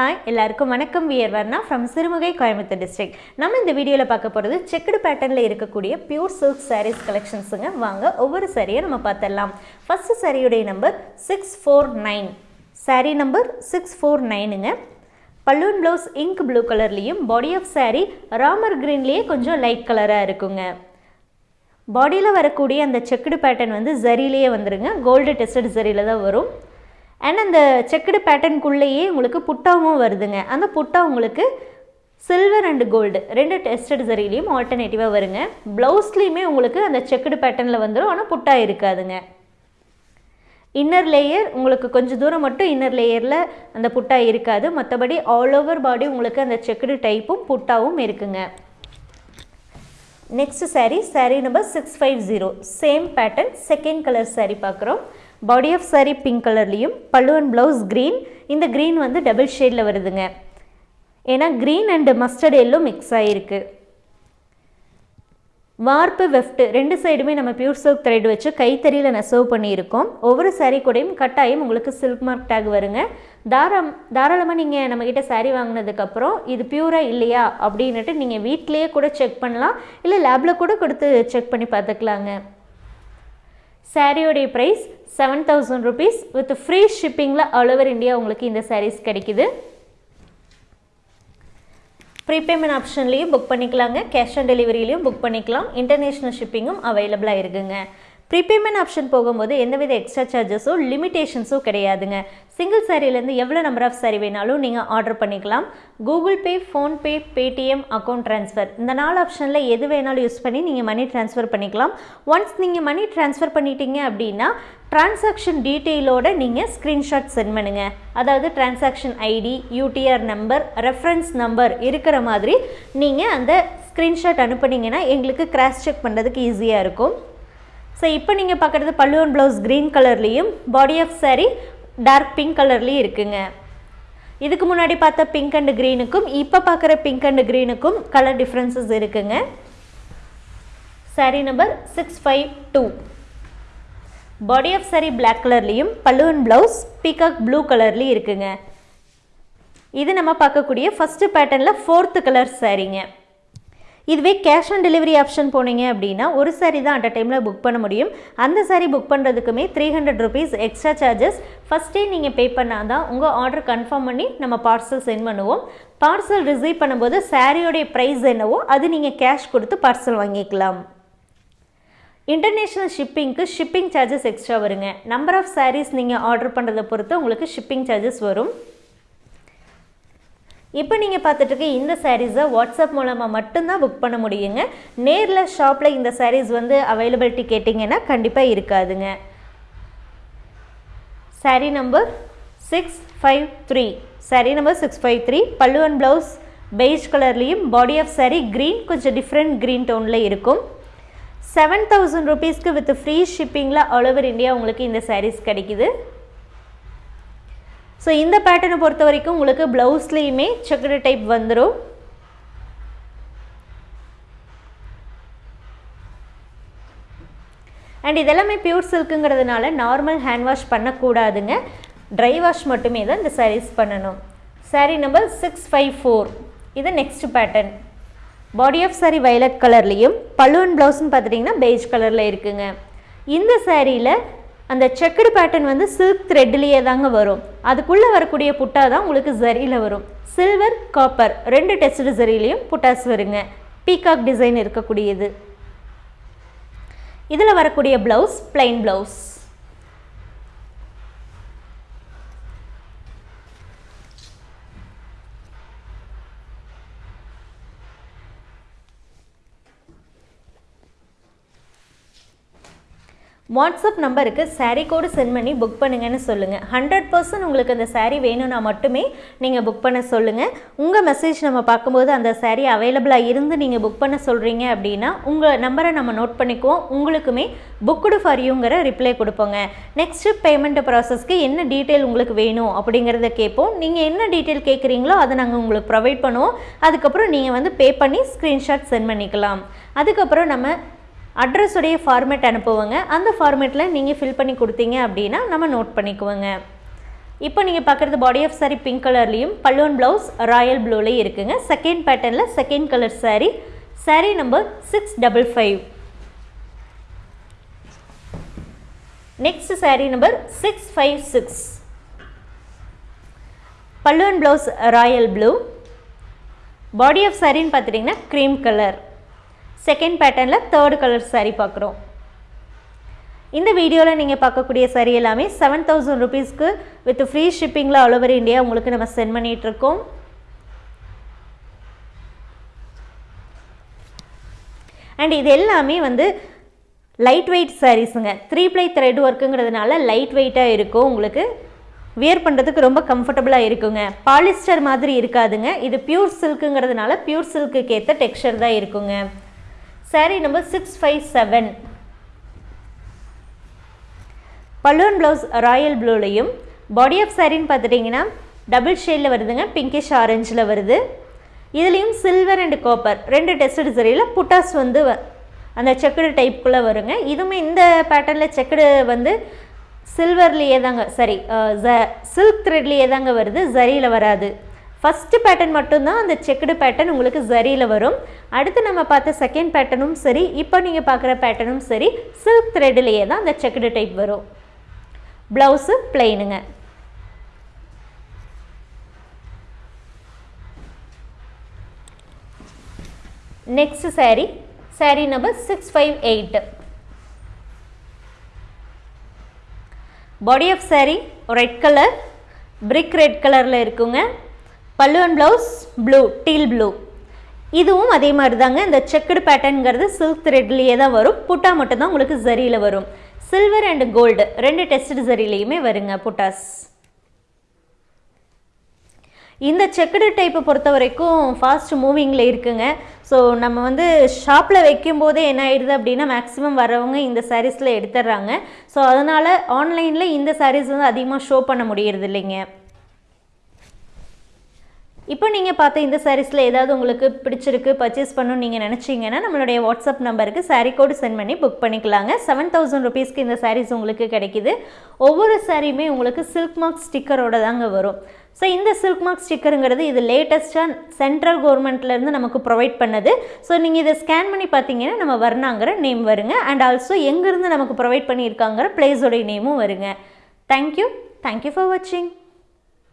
Hi எல்லாருக்கும் வணக்கம். We're Varna from Sirumugai Coimbatore district நம்ம இந்த வீடியோவில் பார்க்க போகிறது செக்குடு பேட்டர்னில் இருக்கக்கூடிய பியூர் சில்க் சாரீஸ் கலெக்ஷன்ஸுங்க வாங்க ஒவ்வொரு சாரியை நம்ம பார்த்துடலாம். ஃபஸ்ட்டு சாரியுடைய number six four nine saree number six four நைனுங்க balloon blouse ink blue கலர்லேயும் பாடி ஆஃப் சாரீ ராமர் க்ரீன்லேயே கொஞ்சம் லைட் கலராக இருக்குங்க. பாடியில் வரக்கூடிய அந்த செக்குடு பேட்டர்ன் வந்து ஜரிலேயே வந்துருங்க. கோல்டு டெஸ்டட் ஜரியில் தான் வரும். அண்ட் அந்த செக்குடு பேட்டர்னுக்குள்ளேயே உங்களுக்கு புட்டாவும் வருதுங்க. அந்த புட்டா உங்களுக்கு சில்வர் அண்ட் கோல்டு ரெண்டு டெஸ்டட் சரிலையும் ஆல்டர்னேட்டிவாக வருங்க. ப்ளவுஸ்லேயுமே உங்களுக்கு அந்த செக்குடு பேட்டர்னில் வந்துடும் ஆனால் புட்டா இருக்காதுங்க. இன்னர் லேயர் உங்களுக்கு கொஞ்சம் தூரம் மட்டும் இன்னர் லேயரில் அந்த புட்டா இருக்காது. மற்றபடி ஆல் ஓவர் பாடி உங்களுக்கு அந்த செக்குடு டைப்பும் புட்டாவும் இருக்குங்க. Next saree saree number six five zero same pattern second colour saree பார்க்குறோம் பாடி ஆஃப் saree பிங்க் கலர்லேயும் பல்லு அண்ட் ப்ளவுஸ் க்ரீன் இந்த க்ரீன் வந்து டபுள் ஷேடில் வருதுங்க. ஏன்னா green and mustard yellow mix ஆகிருக்கு வார்ப்பு வெஃப்ட் ரெண்டு சைடுமே நம்ம பியூர் சில்க் த்ரெட் வச்சு கைத்தறியில் நெசவு பண்ணியிருக்கோம். ஒவ்வொரு சாரீ கூடயும் கட்டாயம் உங்களுக்கு சில்க் மார்க் டேக் வருங்க. தாராம் தாராளமாக நீங்கள் நம்மக்கிட்ட சாரீ வாங்கினதுக்கப்புறம் இது பியூராக இல்லையா அப்படின்னுட்டு நீங்கள் வீட்டிலேயே கூட செக் பண்ணலாம். இல்லை லேபில் கூட கொடுத்து செக் பண்ணி பார்த்துக்கலாங்க. சாரியோடைய price seven thousand rupees with free ஷிப்பிங்கில் all over India உங்களுக்கு இந்த சாரீஸ் கிடைக்குது. ப்ரீபேமெண்ட் ஆப்ஷன்லேயும் புக் பண்ணிக்கலாங்க. கேஷ் ஆன் டெலிவரியிலையும் புக் பண்ணிக்கலாம். இன்டர்நேஷ்னல் ஷிப்பிங்கும் அவைலபிளாக இருக்குங்க. ப்ரீபேமெண்ட் ஆப்ஷன் போகும்போது எந்தவித எக்ஸ்ட்ரா சார்ஜஸோ லிமிடேஷன்ஸோ கிடையாதுங்க. சிங்கிள் சாரிலேருந்து எவ்வளோ நம்பர் ஆஃப் சாரி வேணாலும் நீங்கள் ஆர்டர் பண்ணிக்கலாம். Google Pay PhonePe Paytm account transfer இந்த நாலு ஆப்ஷனில் எது வேணாலும் யூஸ் பண்ணி நீங்கள் மணி ட்ரான்ஸ்ஃபர் பண்ணிக்கலாம். ஒன்ஸ் நீங்கள் மணி ட்ரான்ஸ்ஃபர் பண்ணிட்டீங்க அப்படின்னா டிரான்சாக்ஷன் டீட்டெயிலோட நீங்கள் ஸ்க்ரீன்ஷாட் சென்ட் பண்ணுங்கள் அதாவது transaction ID UTR number reference number இருக்கிற மாதிரி நீங்கள் அந்த ஸ்க்ரீன்ஷாட் அனுப்புனீங்கன்னா எங்களுக்கு கிராஸ் செக் பண்ணுறதுக்கு ஈஸியாக இருக்கும். ஸோ இப்போ நீங்கள் பார்க்குறது பல்லுவன் ப்ளவுஸ் க்ரீன் கலர்லேயும் body of saree dark pink கலர்லேயும் இருக்குங்க. இதுக்கு முன்னாடி பார்த்த பிங்க் அண்ட் க்ரீனுக்கும் இப்போ பார்க்குற பிங்க் அண்ட் க்ரீனுக்கும் கலர் டிஃப்ரென்சஸ் இருக்குங்க. Saree number six five two body of saree black கலர்லேயும் பல்லுவன் ப்ளவுஸ் பீகாக் ப்ளூ கலர்லேயும் இருக்குங்க. இது நம்ம பார்க்கக்கூடிய ஃபஸ்ட்டு பேட்டர்னில் ஃபோர்த்து கலர் சாரீங்க இதுவே கேஷ் ஆன் டெலிவரி ஆப்ஷன் போனீங்க அப்படின்னா ஒரு சாரீ தான் அட் அ டைமில் புக் பண்ண முடியும். அந்த saree book பண்ணுறதுக்குமே three hundred rupees extra charges ஃபஸ்ட்டே நீங்கள் பே பண்ணால் தான் உங்கள் ஆர்டர் கன்ஃபார்ம் பண்ணி நம்ம பார்சல் சென்ட் பண்ணுவோம். பார்சல் ரிசீவ் பண்ணும்போது சாரியோடைய ப்ரைஸ் என்னவோ அது நீங்கள் கேஷ் கொடுத்து பார்சல் வாங்கிக்கலாம். இன்டர்நேஷ்னல் ஷிப்பிங்க்கு ஷிப்பிங் சார்ஜஸ் எக்ஸ்ட்ரா வருங்க. நம்பர் ஆஃப் சாரீஸ் நீங்கள் ஆர்டர் பண்ணுறதை பொறுத்து உங்களுக்கு ஷிப்பிங் சார்ஜஸ் வரும். இப்போ நீங்கள் பார்த்துட்டு இந்த சாரீஸை வாட்ஸ்அப் மூலமாக மட்டும்தான் புக் பண்ண முடியுங்க. நேரில் ஷாப்பில் இந்த சாரீஸ் வந்து அவைலபிலிட்டி கேட்டிங்கன்னா கண்டிப்பாக இருக்காதுங்க. Saree number six five three saree number six five three பல்லுவன் ப்ளவுஸ் பெய்ஜ் கலர்லேயும் பாடி ஆஃப் சாரீ க்ரீன் கொஞ்சம் டிஃப்ரெண்ட் க்ரீன் டோனில் இருக்கும். செவன் தௌசண்ட் ருபீஸ்க்கு வித் ஃப்ரீ ஷிப்பிங்கில் ஆல் ஓவர் இந்தியா உங்களுக்கு இந்த சாரீஸ் கிடைக்குது. ஸோ இந்த பேட்டர்னை பொறுத்த வரைக்கும் உங்களுக்கு ப்ளவுஸ்லேயுமே செக்குடு டைப் வந்துடும் அண்ட் இதெல்லாமே பியூர் சில்க்குங்கிறதுனால நார்மல் ஹேண்ட் வாஷ் பண்ணக்கூடாதுங்க. ட்ரை வாஷ் மட்டுமே தான் இந்த சாரீஸ் பண்ணணும். Saree number six five four இது next pattern body of saree violet கலர்லேயும் பல்லுவன் ப்ளவுஸ்ன்னு பார்த்துட்டிங்கன்னா பெய்ஜ் கலரில் இருக்குங்க. இந்த சாரியில் அந்த செக்குடு பேட்டர்ன் வந்து சில்க் த்ரெட்லேயே தாங்க வரும். அதுக்குள்ளே வரக்கூடிய புட்டா தான் உங்களுக்கு ஜரியில் வரும். சில்வர் காப்பர் ரெண்டு டெஸ்டு ஜரிலையும் புட்டாஸ் வருங்க. பீகாக் டிசைன் இருக்கக்கூடியது. இதில் வரக்கூடிய ப்ளவுஸ் பிளைன் ப்ளவுஸ் வாட்ஸ்அப் நம்பருக்கு சாரீ கோடு சென்ட் பண்ணி புக் பண்ணுங்கன்னு சொல்லுங்கள் ஹண்ட்ரட் பர்சன்ட் உங்களுக்கு அந்த சாரீ வேணும்னா மட்டுமே நீங்கள் புக் பண்ண சொல்லுங்கள் உங்கள் மெசேஜ் நம்ம பார்க்கும்போது அந்த சாரீ அவைலபிளாக இருந்து நீங்கள் புக் பண்ண சொல்கிறீங்க அப்படின்னா உங்கள் நம்பரை நம்ம நோட் பண்ணிக்குவோம். உங்களுக்குமே புக்குடு ஃபார் யூங்கிற ரிப்ளை கொடுப்போங்க. நெக்ஸ்ட்டு பேமெண்ட் ப்ராசஸ்க்கு என்ன டீட்டெயில் உங்களுக்கு வேணும் அப்படிங்கிறத கேட்போம். நீங்கள் என்ன டீட்டெயில் கேட்குறீங்களோ அதை நாங்கள் உங்களுக்கு ப்ரொவைட் பண்ணுவோம். அதுக்கப்புறம் நீங்கள் வந்து பே பண்ணி ஸ்க்ரீன்ஷாட் சென்ட் பண்ணிக்கலாம். அதுக்கப்புறம் நம்ம அட்ரஸுடைய ஃபார்மேட் அனுப்புவோங்க. அந்த ஃபார்மேட்டில் நீங்கள் ஃபில் பண்ணி கொடுத்தீங்க அப்படின்னா நம்ம நோட் பண்ணிக்குவோங்க. இப்போ நீங்கள் பார்க்குறது பாடி ஆஃப் சாரீ பிங்க் கலர்லேயும் பல்லுவன் ப்ளவுஸ் ராயல் ப்ளூலேயும் இருக்குங்க. செகண்ட் பேட்டர்னில் second colour saree saree number six double five next saree number six five six பல்லுவன் blouse royal blue body of சாரின்னு பார்த்துட்டிங்கன்னா க்ரீம் கலர் செகண்ட் பேட்டர்னில் தேர்டு கலர் சாரீ பார்க்குறோம். இந்த வீடியோவில் நீங்கள் பார்க்கக்கூடிய சாரீ எல்லாமே செவன் தௌசண்ட் ருபீஸ்க்கு வித் ஃப்ரீ ஷிப்பிங்கில் ஆல் ஓவர் இந்தியா உங்களுக்கு நம்ம சென்ட் பண்ணிகிட்ருக்கோம் அண்ட் இது எல்லாமே வந்து லைட் வெயிட் சாரீஸுங்க த்ரீ ப்ளை த்ரெட் ஒர்க்குங்கிறதுனால லைட் வெயிட்டாக இருக்கும். உங்களுக்கு வியர் பண்ணுறதுக்கு ரொம்ப கம்ஃபர்டபுளாக இருக்குங்க. பாலிஸ்டர் மாதிரி இருக்காதுங்க. இது பியூர் சில்க்குங்கிறதுனால பியூர் சில்க்குக்கு ஏற்ற தான் இருக்குங்க. Saree number six five seven balloon blouse royal ப்ளூலையும் body of சாரின்னு பார்த்துட்டிங்கன்னா டபுள் ஷேடில் வருதுங்க பிங்கிஷ் ஆரஞ்சில் வருது. இதுலேயும் சில்வர் அண்ட் காப்பர் ரெண்டு டெஸ்டட் சரியில் புட்டாஸ் வந்து வ- அந்த செக்குடு டைப்புக்குள்ளே வருங்க. இதுவுமே இந்த பேட்டர்னில் செக்குடு வந்து சில்வர்லேயே தாங்க சரி சில்க் த்ரெட்லேயே தாங்க வருது ஜரியில் வராது. ஃபஸ்ட்டு பேட்டர்ன் மட்டும்தான் அந்த செக்குடு பேட்டர்ன் உங்களுக்கு ஜரியில் வரும். அடுத்து நம்ம பார்த்த செகண்ட் பேட்டர்னும் சரி இப்போ நீங்கள் பார்க்குற பேட்டர்னும் சரி சில்க் த்ரெட்லேயே தான் அந்த செக்குடு டைப் வரும். Blouse பிளெயினுங்க next saree. Saree number six five eight body of saree red colour brick red கலரில் இருக்குங்க. பல்லுவன் ப்ளவுஸ் ப்ளூ டீல் ப்ளூ இதுவும் அதே மாதிரி தாங்க இந்த செக்குடு பேட்டர்னுங்கிறது சில்க் த்ரெட்லேயே தான் வரும். புட்டா மட்டும்தான் உங்களுக்கு ஜரியில் வரும். சில்வர் அண்ட் கோல்டு ரெண்டு டெஸ்ட் ஜரிலையுமே வருங்க புட்டாஸ். இந்த செக்குடு டைப்பை பொறுத்த வரைக்கும் ஃபாஸ்ட் மூவிங்கில் இருக்குங்க. ஸோ நம்ம வந்து ஷாப்பில் வைக்கும் போதே என்ன ஆயிடுது அப்படின்னா மேக்ஸிமம் வரவங்க இந்த சாரீஸில் எடுத்துடுறாங்க. ஸோ அதனால் ஆன்லைனில் இந்த சாரீஸ் வந்து அதிகமாக ஷோ பண்ண முடியறது இல்லைங்க இப்போ நீங்கள் பார்த்த இந்த சாரீஸில் ஏதாவது உங்களுக்கு பிடிச்சிருக்கு பர்ச்சேஸ் பண்ணணும்னு நீங்கள் நினச்சிங்கன்னா நம்மளுடைய வாட்ஸ்அப் நம்பருக்கு சாரீ கோடு சென்ட் பண்ணி புக் பண்ணிக்கலாங்க. செவன் தௌசண்ட் ருபீஸ்க்கு இந்த சாரீஸ் உங்களுக்கு கிடைக்கிது. ஒவ்வொரு சாரியுமே உங்களுக்கு சில்க் மார்க் ஸ்டிக்கரோட தாங்க வரும். ஸோ இந்த சில்க் மார்க் ஸ்டிக்கருங்கிறது இது லேட்டஸ்ட்டாக சென்ட்ரல் கவர்மெண்ட்லேருந்து நமக்கு ப்ரொவைட் பண்ணது. ஸோ நீங்கள் இதை ஸ்கேன் பண்ணி பார்த்தீங்கன்னா நம்ம வர்ணாங்கிற நேம் வருங்க. அண்ட் ஆல்சோ எங்கேருந்து நமக்கு ப்ரொவைட் பண்ணியிருக்காங்கிற பிளேஸோடைய நேமும் வருங்க. தேங்க்யூ தேங்க்யூ ஃபார் வாட்சிங்